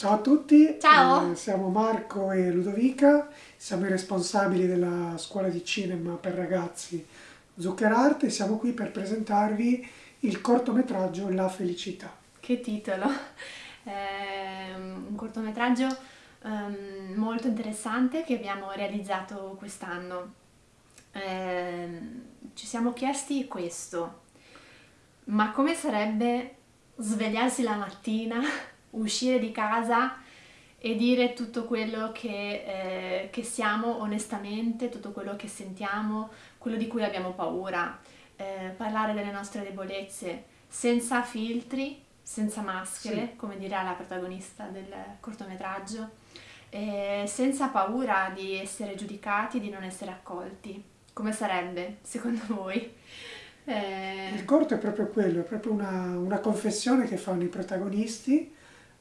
Ciao a tutti, Ciao. Eh, siamo Marco e Ludovica, siamo i responsabili della scuola di cinema per ragazzi Zuccherart e siamo qui per presentarvi il cortometraggio La felicità. Che titolo! È un cortometraggio ehm, molto interessante che abbiamo realizzato quest'anno. Ehm, ci siamo chiesti questo, ma come sarebbe svegliarsi la mattina uscire di casa e dire tutto quello che, eh, che siamo onestamente, tutto quello che sentiamo, quello di cui abbiamo paura, eh, parlare delle nostre debolezze senza filtri, senza maschere, Sì. come dirà la protagonista del cortometraggio, eh, senza paura di essere giudicati, di non essere accolti. Come sarebbe, secondo voi? Eh, Il corto è proprio quello, è proprio una, una confessione che fanno i protagonisti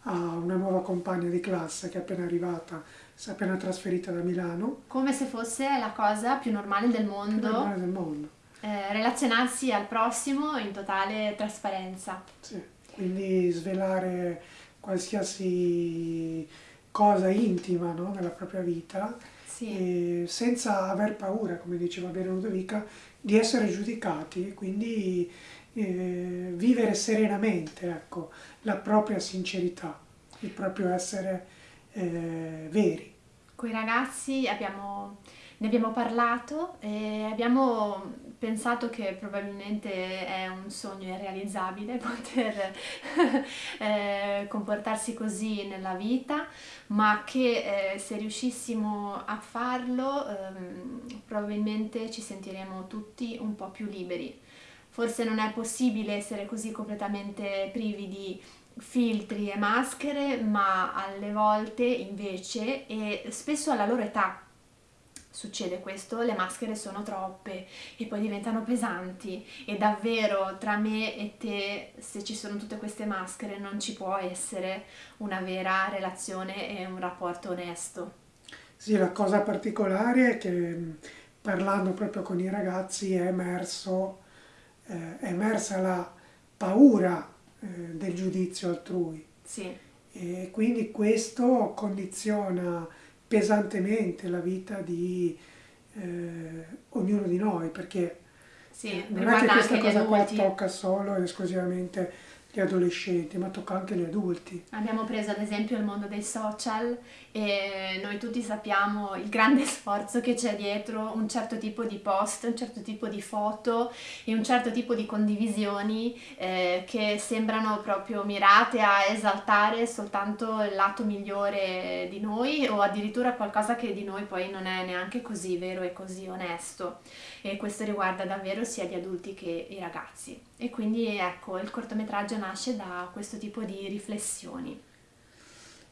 a una nuova compagna di classe che è appena arrivata, si è appena trasferita da Milano, come se fosse la cosa più normale del più mondo, normale del mondo. eh, relazionarsi al prossimo in totale trasparenza. Sì, quindi svelare qualsiasi cosa intima no, nella propria vita Sì, senza aver paura, come diceva bene Ludovica, di essere giudicati e quindi eh, vivere serenamente ecco, la propria sincerità, il proprio essere eh, veri. con i ragazzi abbiamo, ne abbiamo parlato e abbiamo pensato che probabilmente è un sogno irrealizzabile poter eh, comportarsi così nella vita, ma che eh, se riuscissimo a farlo ehm, probabilmente ci sentiremo tutti un po' più liberi. Forse non è possibile essere così completamente privi di filtri e maschere, ma alle volte invece, e spesso alla loro età succede questo, le maschere sono troppe e poi diventano pesanti e davvero tra me e te, se ci sono tutte queste maschere, non ci può essere una vera relazione e un rapporto onesto. Sì, la cosa particolare è che mh, parlando proprio con i ragazzi è emerso, eh, è emersa la paura eh, del giudizio altrui. Sì, E quindi questo condiziona pesantemente la vita di eh, ognuno di noi, perché sì, non è che questa cosa qua tocca solo ed esclusivamente gli adolescenti, ma tocca anche gli adulti. Abbiamo preso ad esempio il mondo dei social e noi tutti sappiamo il grande sforzo che c'è dietro un certo tipo di post, un certo tipo di foto e un certo tipo di condivisioni eh, che sembrano proprio mirate a esaltare soltanto il lato migliore di noi o addirittura qualcosa che di noi poi non è neanche così vero e così onesto. E questo riguarda davvero sia gli adulti che i ragazzi. E quindi ecco, il cortometraggio nasce da questo tipo di riflessioni.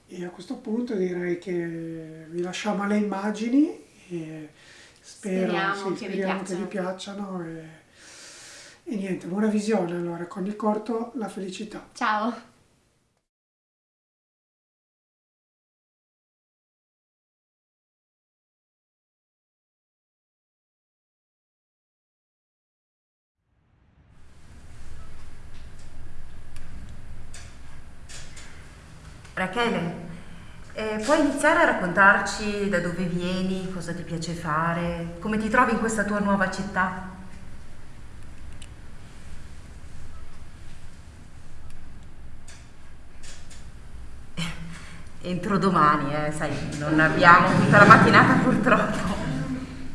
E a questo punto direi che vi lasciamo alle immagini e spero, Speriamo sì, che vi speriamo che vi piacciono e, e niente, buona visione allora con il corto La felicità. Ciao! Rachele, eh, puoi iniziare a raccontarci da dove vieni, cosa ti piace fare, come ti trovi in questa tua nuova città? Entro domani, eh, sai, non abbiamo tutta la mattinata purtroppo.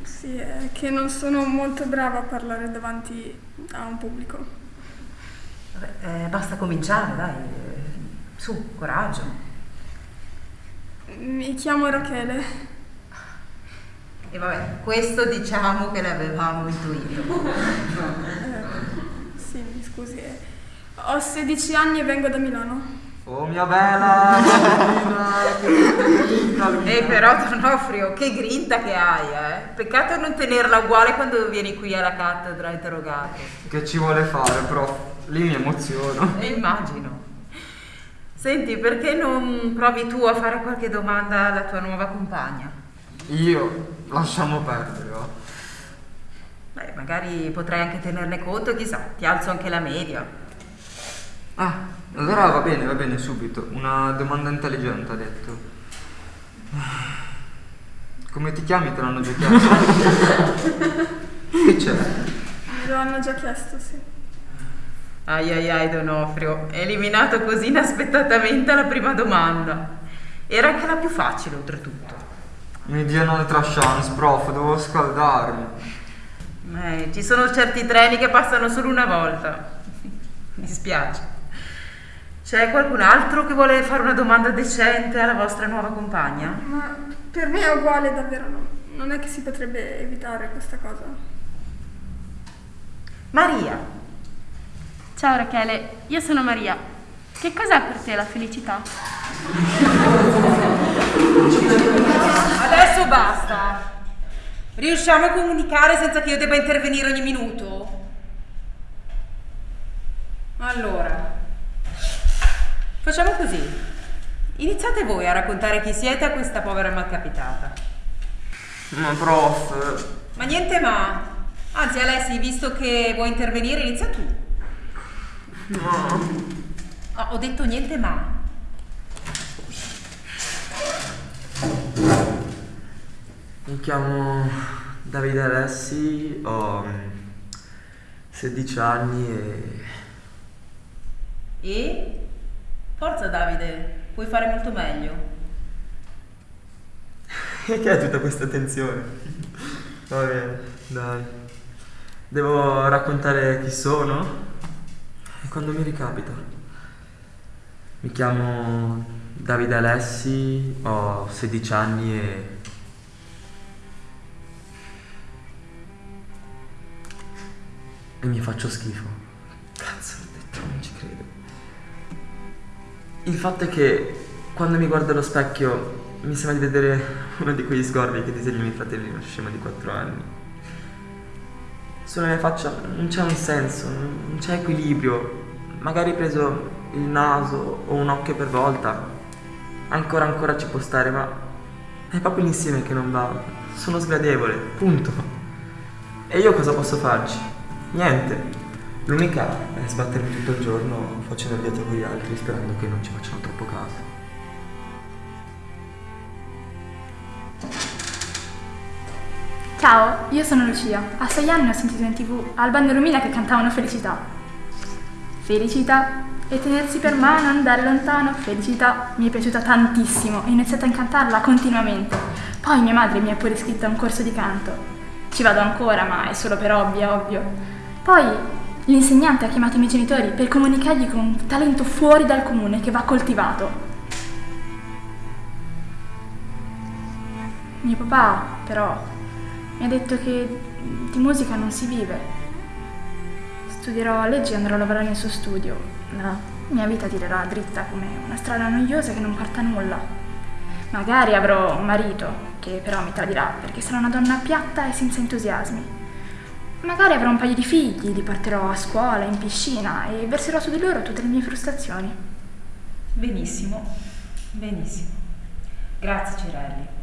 Sì, è che non sono molto brava a parlare davanti a un pubblico. Vabbè, eh, basta cominciare, dai, eh, su, coraggio. Mi chiamo Rachele. E vabbè, questo diciamo che l'avevamo intuito. Eh, sì, mi scusi. eh, Ho 16 anni e vengo da Milano. Oh mia bella! E però Donofrio, che grinta che hai, eh? Peccato non tenerla uguale quando vieni qui alla cattedra a interrogare. Che ci vuole fare, prof? Lì mi emoziono. E immagino. Senti, perché non provi tu a fare qualche domanda alla tua nuova compagna? Io? Lasciamo perdere, va. Beh, magari potrai anche tenerne conto, chissà, ti alzo anche la media. Ah, allora va bene, va bene, subito. Una domanda intelligente, ha detto. Come ti chiami? Te l'hanno già chiesto. che c'è? Me lo hanno già chiesto, sì. Ai ai ai Donofrio, eliminato così inaspettatamente alla prima domanda. Era anche la più facile oltretutto. Mi diano un'altra chance, prof, devo scaldarmi. Eh, ci sono certi treni che passano solo una volta. Mi spiace. C'è qualcun altro che vuole fare una domanda decente alla vostra nuova compagna? Ma per me è uguale davvero, no. Non è che si potrebbe evitare questa cosa. Maria, Ciao Rachele, io sono Maria. Che cos'è per te la felicità? adesso basta. Riusciamo a comunicare senza che io debba intervenire ogni minuto? Allora, facciamo così. Iniziate voi a raccontare chi siete a questa povera malcapitata. Ma prof, Ma niente ma. Anzi, Alessi, visto che vuoi intervenire, inizia tu. No. No, ho detto niente ma. Mi chiamo Davide Alessi, ho mm, 16 anni e E? Forza Davide, puoi fare molto meglio. E che è tutta questa tensione? Va bene, dai. Devo raccontare chi sono? Quando mi ricapita. Mi chiamo Davide Alessi, ho 16 anni e... E mi faccio schifo. Cazzo, l'ho detto, non ci credo. Il fatto è che quando mi guardo allo specchio mi sembra di vedere uno di quegli sgorbi che disegnano i miei fratelli, uno scemo di 4 anni. Sulla mia faccia non c'è un senso, non c'è equilibrio. Magari preso il naso o un occhio per volta. Ancora ancora ci può stare, ma è proprio l'insieme che non va. Sono sgradevole, punto. E io cosa posso farci? Niente. L'unica è sbattermi tutto il giorno facendo il dietro con gli altri sperando che non ci facciano troppo caso. Io sono Lucia. A sei anni ho sentito in tv Alban e Romina che cantavano Felicità. Felicità e tenersi per mano, andare lontano. Felicità mi è piaciuta tantissimo ho iniziato a cantarla continuamente. Poi mia madre mi ha pure iscritta a un corso di canto. Ci vado ancora, ma è solo per hobby, ovvio. Poi l'insegnante ha chiamato i miei genitori per comunicargli con un talento fuori dal comune che va coltivato. Mio papà, però, mi ha detto che di musica non si vive. Studierò legge e andrò a lavorare nel suo studio. La mia vita tirerà dritta come una strada noiosa che non porta a nulla. Magari avrò un marito che però mi tradirà perché sarà una donna piatta e senza entusiasmi. Magari avrò un paio di figli, li porterò a scuola, in piscina e verserò su di loro tutte le mie frustrazioni. Benissimo, benissimo. Grazie Cirelli.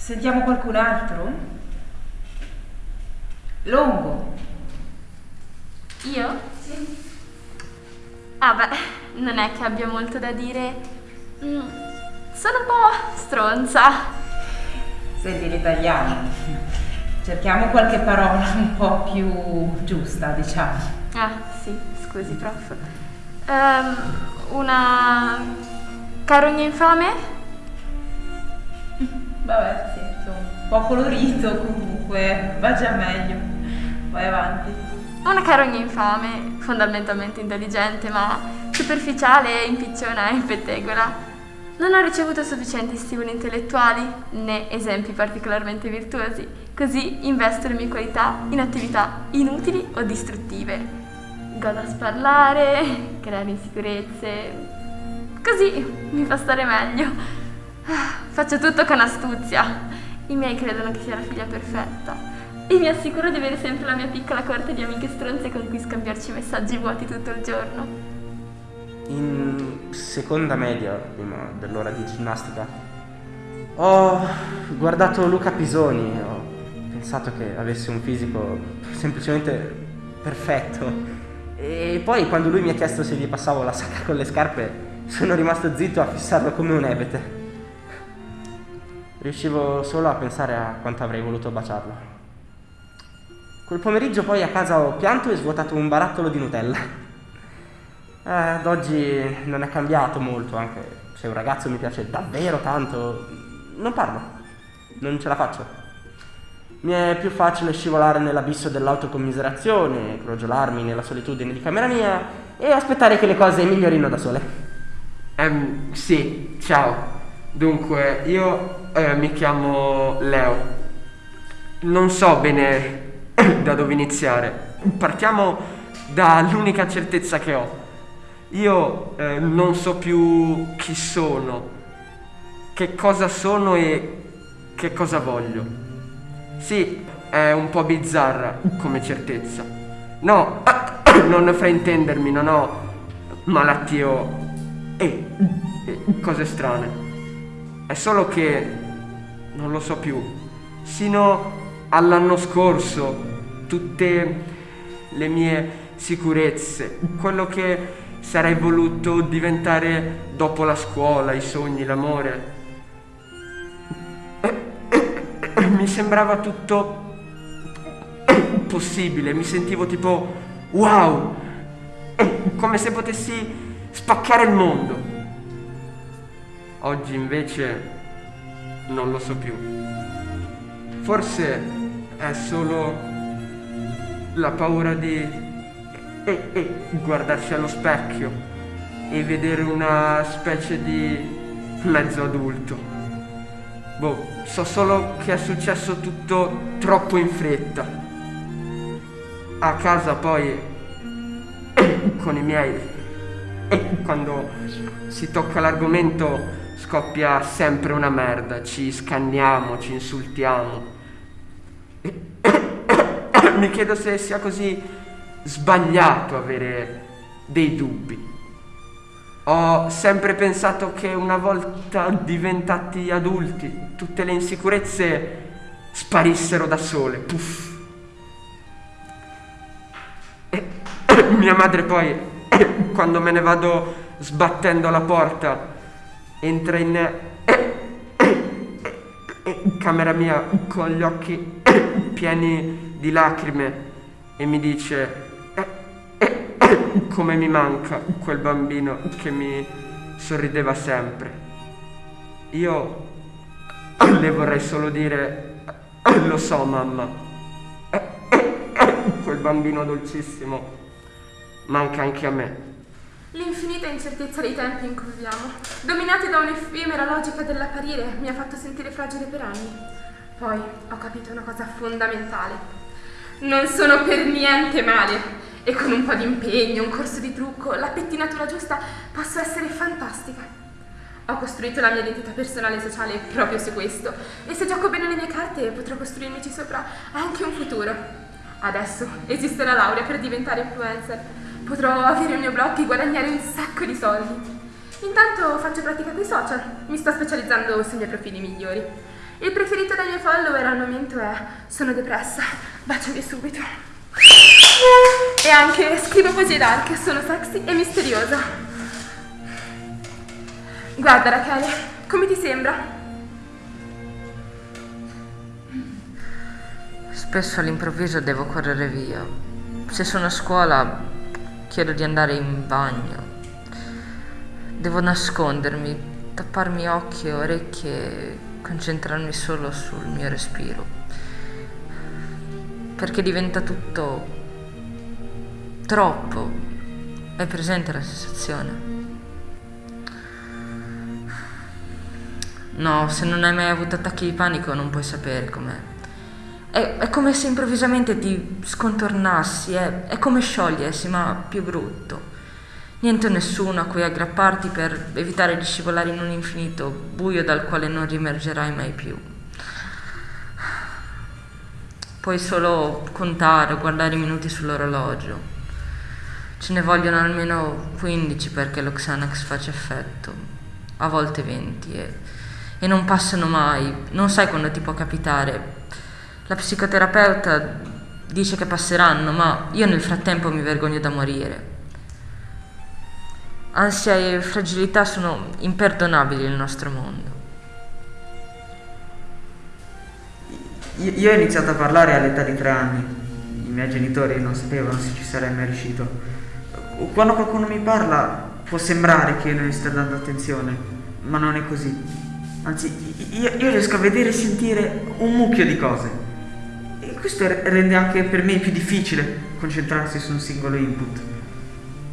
Sentiamo qualcun altro? Longo. Io? Sì. Ah beh, non è che abbia molto da dire. Mm, sono un po' stronza. Senti l'italiano. Cerchiamo qualche parola un po' più giusta, diciamo. Ah, sì, scusi, prof. Ehm, una carogna infame? Vabbè, sì, insomma, un po' colorito comunque, va già meglio. Vai avanti. Una carogna infame, fondamentalmente intelligente, ma superficiale, impicciona e pettegola. Non ho ricevuto sufficienti stimoli intellettuali né esempi particolarmente virtuosi, così investo le mie qualità in attività inutili o distruttive. Godo a sparlare, creare insicurezze, così mi fa stare meglio. Faccio tutto con astuzia. I miei credono che sia la figlia perfetta e mi assicuro di avere sempre la mia piccola corte di amiche stronze con cui scambiarci messaggi vuoti tutto il giorno. In seconda media, prima dell'ora di ginnastica, ho guardato Luca Pisoni ho pensato che avesse un fisico semplicemente perfetto E poi quando lui mi ha chiesto se gli passavo la sacca con le scarpe, sono rimasto zitto a fissarlo come un ebete. Riuscivo solo a pensare a quanto avrei voluto baciarlo. Quel pomeriggio poi a casa ho pianto e svuotato un barattolo di Nutella. Eh, ad oggi non è cambiato molto, anche se un ragazzo mi piace davvero tanto, non parlo, non ce la faccio. Mi è più facile scivolare nell'abisso dell'autocommiserazione, crogiolarmi nella solitudine di camera mia e aspettare che le cose migliorino da sole. Ehm, sì, ciao. Dunque, io eh, mi chiamo Leo. Non so bene da dove iniziare. Partiamo dall'unica certezza che ho. Io eh, non so più chi sono, che cosa sono e che cosa voglio. Sì, è un po' bizzarra come certezza. No, non fraintendermi, non ho malattie e, e cose strane. È solo che non lo so più. Sino all'anno scorso, tutte le mie sicurezze, quello che sarei voluto diventare dopo la scuola, i sogni, l'amore. Mi sembrava tutto possibile, mi sentivo tipo wow, come se potessi spaccare il mondo. Oggi invece non lo so più. Forse è solo la paura di e, e, guardarsi allo specchio e vedere una specie di mezzo adulto. Boh, so solo che è successo tutto troppo in fretta. A casa poi con i miei quando si tocca l'argomento scoppia sempre una merda, ci scanniamo, ci insultiamo. Mi chiedo se sia così sbagliato avere dei dubbi. Ho sempre pensato che una volta diventati adulti tutte le insicurezze sparissero da sole. Puff. E mia madre poi quando me ne vado sbattendo la porta, entra in, camera mia con gli occhi pieni di lacrime e mi dice come mi manca quel bambino che mi sorrideva sempre. Io le vorrei solo dire, lo so mamma, quel bambino dolcissimo manca anche a me. L'infinita incertezza dei tempi in cui viviamo, dominati da un'effimera logica dell'apparire, mi ha fatto sentire fragile per anni. Poi ho capito una cosa fondamentale. Non sono per niente male e con un po' di impegno, un corso di trucco, la pettinatura giusta posso essere fantastica. Ho costruito la mia identità personale e sociale proprio su questo e se gioco bene le mie carte potrò costruirmici sopra anche un futuro. Adesso esiste la laurea per diventare influencer Potrò avere il mio blog e guadagnare un sacco di soldi. Intanto faccio pratica coi social, mi sto specializzando sui miei profili migliori. Il preferito dai miei follower al momento è Sono depressa, baciami subito. E anche scrivo poesie dark, sono sexy e misteriosa. Guarda Rachele, come ti sembra? Spesso all'improvviso devo correre via. Se sono a scuola Chiedo di andare in bagno. Devo nascondermi, tapparmi occhi e orecchie concentrarmi solo sul mio respiro. Perché diventa tutto troppo. È presente la sensazione? No, se non hai mai avuto attacchi di panico non puoi sapere com'è. È, è, come se improvvisamente ti scontornassi, è, è come sciogliersi, ma più brutto. Niente o nessuno a cui aggrapparti per evitare di scivolare in un infinito buio dal quale non riemergerai mai più. Puoi solo contare o guardare i minuti sull'orologio. Ce ne vogliono almeno 15 perché lo Xanax faccia effetto, a volte 20 e, e non passano mai, non sai quando ti può capitare la psicoterapeuta dice che passeranno, ma io nel frattempo mi vergogno da morire. Ansia e fragilità sono imperdonabili nel nostro mondo. Io ho iniziato a parlare all'età di tre anni. I miei genitori non sapevano se ci sarei mai riuscito. Quando qualcuno mi parla può sembrare che io non gli stia dando attenzione, ma non è così. Anzi, io, io riesco a vedere e sentire un mucchio di cose. Questo rende anche per me più difficile concentrarsi su un singolo input.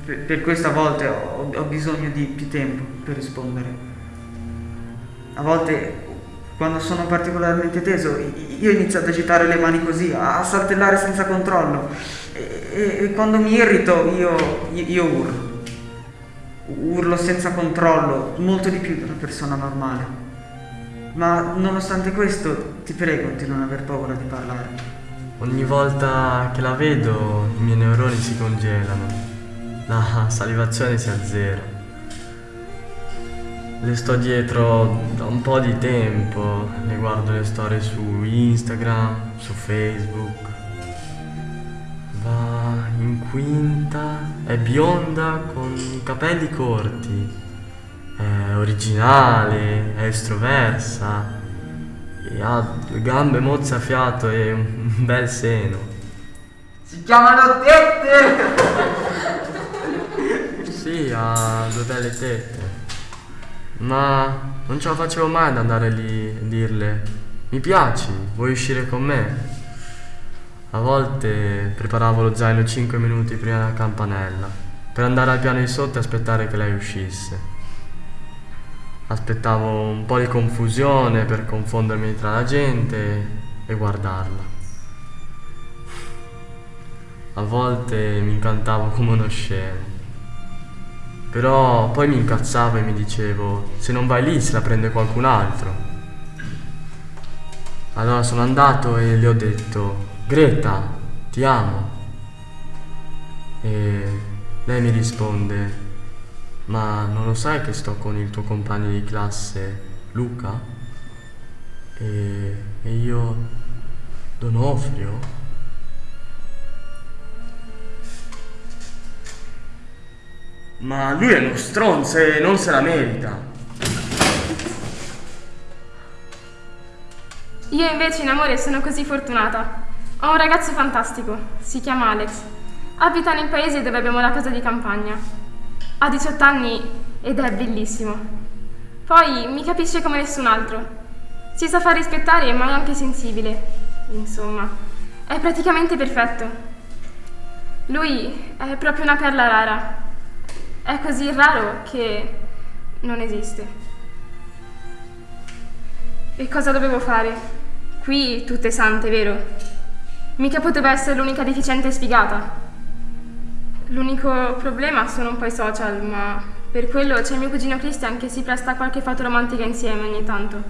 Per, questo a volte ho, bisogno di più tempo per rispondere. A volte quando sono particolarmente teso, io inizio ad agitare le mani così, a saltellare senza controllo. E, e quando mi irrito, io, io, urlo. Urlo senza controllo, molto di più di una persona normale. Ma nonostante questo, ti prego di non aver paura di parlare. Ogni volta che la vedo, i miei neuroni si congelano. La salivazione si azzera. Le sto dietro da un po' di tempo, le guardo le storie su Instagram, su Facebook. Va in quinta, è bionda con capelli corti, è originale, è estroversa, ha due gambe mozzafiato e un bel seno. Si chiamano tette! sì, ha due belle tette. Ma non ce la facevo mai ad andare lì e dirle mi piaci, vuoi uscire con me? A volte preparavo lo zaino 5 minuti prima della campanella per andare al piano di sotto e aspettare che lei uscisse. Aspettavo un po' di confusione per confondermi tra la gente e guardarla. A volte mi incantavo come uno scemo. Però poi mi incazzavo e mi dicevo, se non vai lì se la prende qualcun altro. Allora sono andato e le ho detto, Greta, ti amo. E lei mi risponde, ma non lo sai che sto con il tuo compagno di classe, Luca? E, e io, Donofrio? Ma lui è uno stronzo e non se la merita. Io invece in amore sono così fortunata. Ho un ragazzo fantastico, si chiama Alex. Abita nel paese dove abbiamo la casa di campagna. Ha 18 anni ed è bellissimo. Poi mi capisce come nessun altro. Si sa far rispettare ma è anche sensibile. Insomma, è praticamente perfetto. Lui è proprio una perla rara. È così raro che non esiste. E cosa dovevo fare? Qui tutte sante, vero? Mica poteva essere l'unica deficiente sfigata. L'unico problema sono un po' i social, ma per quello c'è mio cugino Christian che si presta a qualche foto romantica insieme ogni tanto.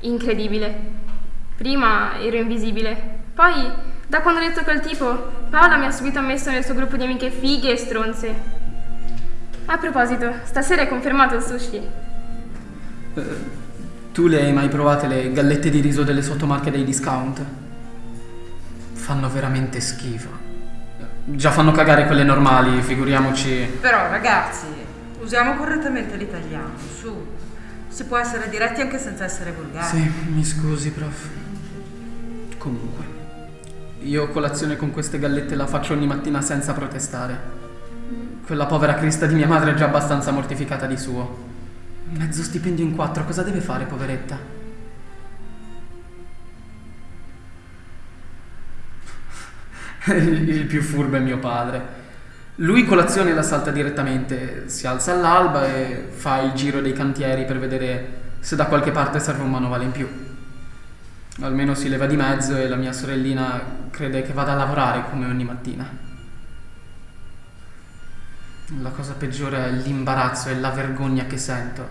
Incredibile. Prima ero invisibile, poi da quando ho detto quel tipo, Paola mi ha subito ammesso nel suo gruppo di amiche fighe e stronze. A proposito, stasera hai confermato il sushi. Eh, tu le hai mai provate le gallette di riso delle sottomarche dei discount? Fanno veramente schifo. Già fanno cagare quelle normali, figuriamoci. Però ragazzi, usiamo correttamente l'italiano, su. Si può essere diretti anche senza essere volgari. Sì, mi scusi, prof. Comunque. Io colazione con queste gallette la faccio ogni mattina senza protestare. Quella povera crista di mia madre è già abbastanza mortificata di suo. Mezzo stipendio in quattro, cosa deve fare, poveretta? Il più furbo è mio padre. Lui colazione la salta direttamente, si alza all'alba e fa il giro dei cantieri per vedere se da qualche parte serve un manovale in più. Almeno si leva di mezzo e la mia sorellina crede che vada a lavorare come ogni mattina. La cosa peggiore è l'imbarazzo e la vergogna che sento.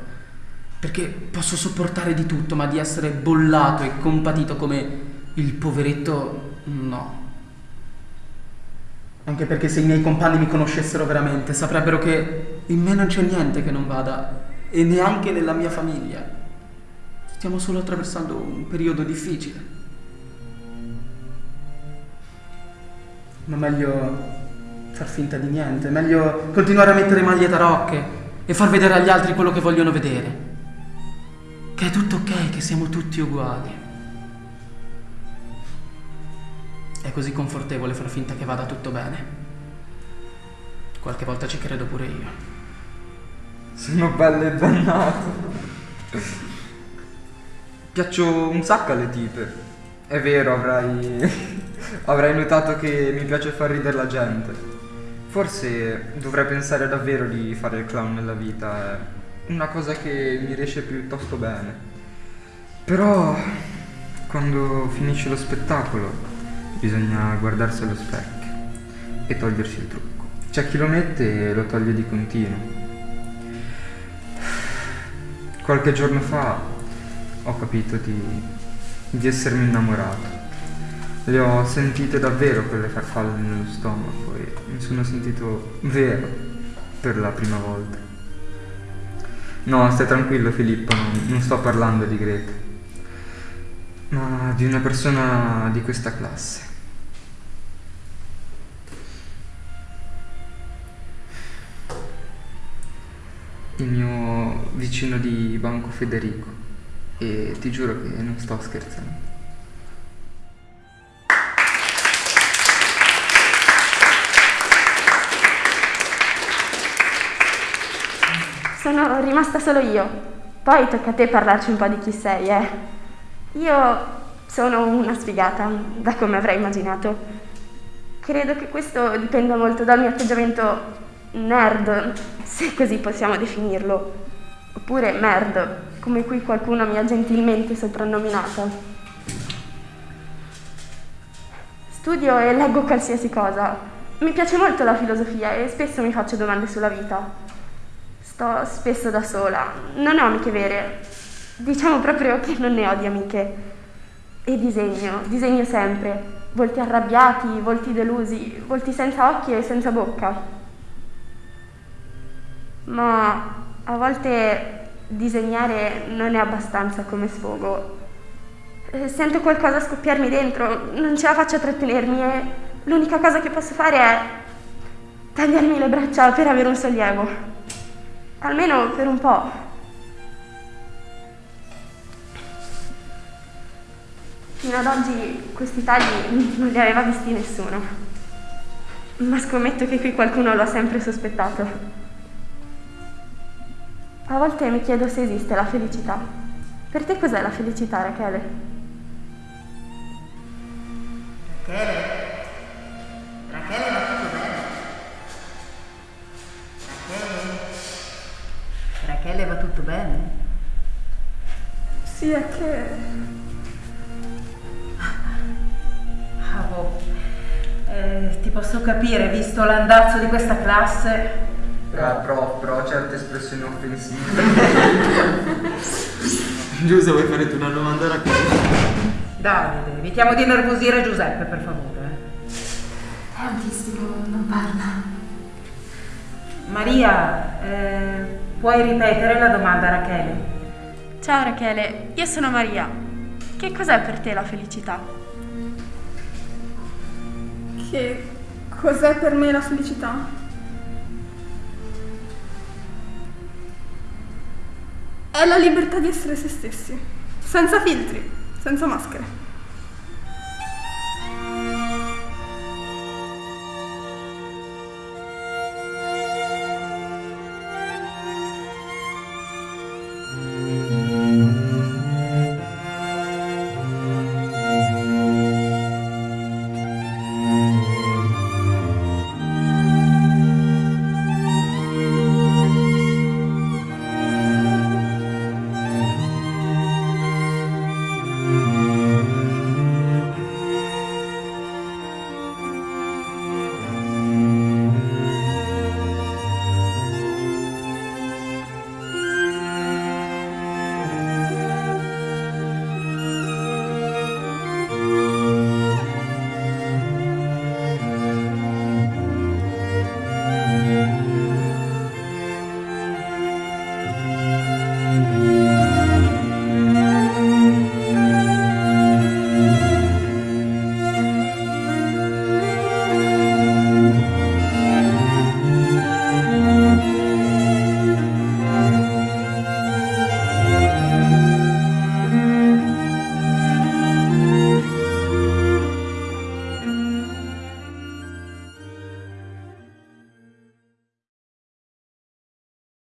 Perché posso sopportare di tutto, ma di essere bollato e compatito come il poveretto, no. Anche perché se i miei compagni mi conoscessero veramente, saprebbero che in me non c'è niente che non vada, e neanche nella mia famiglia. Stiamo solo attraversando un periodo difficile. Ma meglio far finta di niente, meglio continuare a mettere maglie tarocche e far vedere agli altri quello che vogliono vedere. Che è tutto ok, che siamo tutti uguali. È così confortevole far finta che vada tutto bene. Qualche volta ci credo pure io. Sono bello e dannato. Piaccio un sacco alle tipe. È vero, avrai. avrai notato che mi piace far ridere la gente. Forse dovrei pensare davvero di fare il clown nella vita. È una cosa che mi riesce piuttosto bene. Però. quando finisce lo spettacolo, bisogna guardarsi allo specchio e togliersi il trucco. C'è chi lo mette e lo toglie di continuo. Qualche giorno fa ho capito di, di essermi innamorato. Le ho sentite davvero quelle farfalle nello stomaco e mi sono sentito vero per la prima volta. No, stai tranquillo Filippo, non, non sto parlando di Greta, ma di una persona di questa classe. Il mio vicino di banco Federico e ti giuro che non sto scherzando. Sono rimasta solo io. Poi tocca a te parlarci un po' di chi sei, eh. Io sono una sfigata, da come avrai immaginato. Credo che questo dipenda molto dal mio atteggiamento nerd, se così possiamo definirlo, oppure merd, come qui qualcuno mi ha gentilmente soprannominata. Studio e leggo qualsiasi cosa. Mi piace molto la filosofia e spesso mi faccio domande sulla vita. Sto spesso da sola, non ho amiche vere, diciamo proprio che non ne ho di amiche. E disegno, disegno sempre, volti arrabbiati, volti delusi, volti senza occhi e senza bocca ma a volte disegnare non è abbastanza come sfogo. Eh, sento qualcosa scoppiarmi dentro, non ce la faccio a trattenermi e l'unica cosa che posso fare è tagliarmi le braccia per avere un sollievo. Almeno per un po'. Fino ad oggi questi tagli non li aveva visti nessuno, ma scommetto che qui qualcuno lo ha sempre sospettato. A volte mi chiedo se esiste la felicità. Per te cos'è la felicità, Rachele? Rachele? Rachele va tutto bene? Rachele? Rachele va tutto bene? Sì, è che... Ah, boh. Eh, ti posso capire, visto l'andazzo di questa classe, Ah, però, però certe espressioni offensive. Giuseppe, vuoi fare tu una domanda a Davide, evitiamo di nervosire Giuseppe, per favore. È autistico, non parla. Maria, eh, puoi ripetere la domanda a Rachele? Ciao Rachele, io sono Maria. Che cos'è per te la felicità? Che cos'è per me la felicità? È la libertà di essere se stessi, senza filtri, senza maschere.